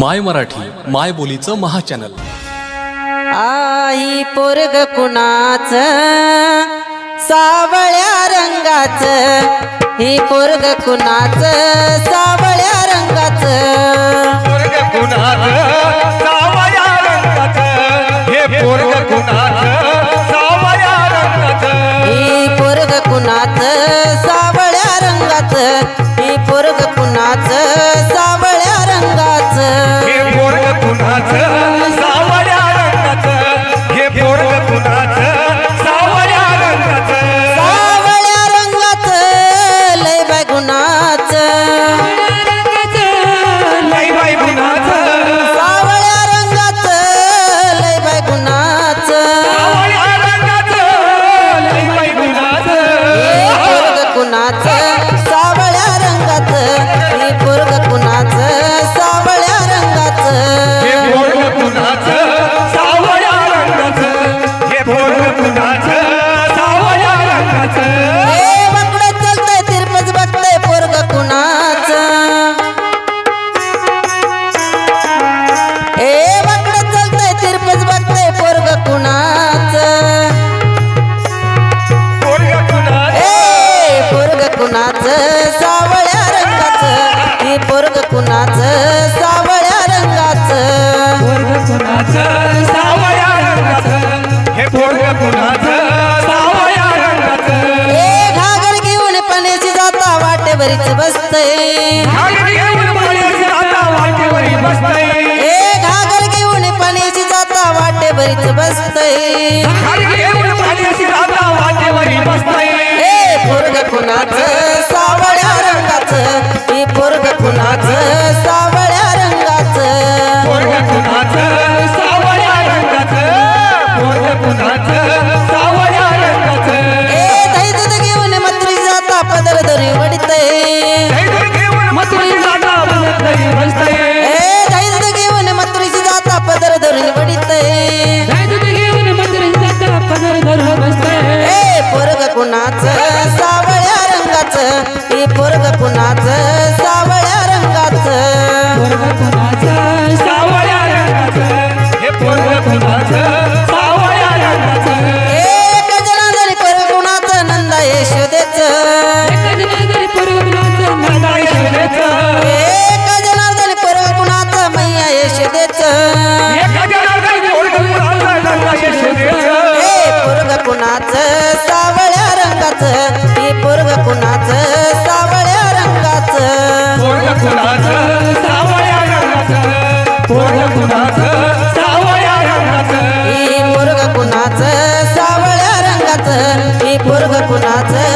माय मराठी माय बोलीचं महाचॅनल. आई पोरग कुणाच? सावळ्या रंगाच. ही पोरग कुणाच? सावळ्या रंगाच. पोरग कुणाच? सावळ्या रंगाच. हे पोरग कुणाच? Yeah. घागर घेऊन पण्याची जाता वाटेवरीच बसते हे घागर घेऊन वाटेवरीच बसते हे पोरग कुणाच? सावळ्या रंगाच. हे पोरग कुणाच? सावळ्या रंगाच. पोरग सावळ्या रंगाच. पोरग सावळ्या रंगाचं हे पोरग पुन्हा कुणाचं? सावळ्या रंगाचं. हे पोरग कुणाचं?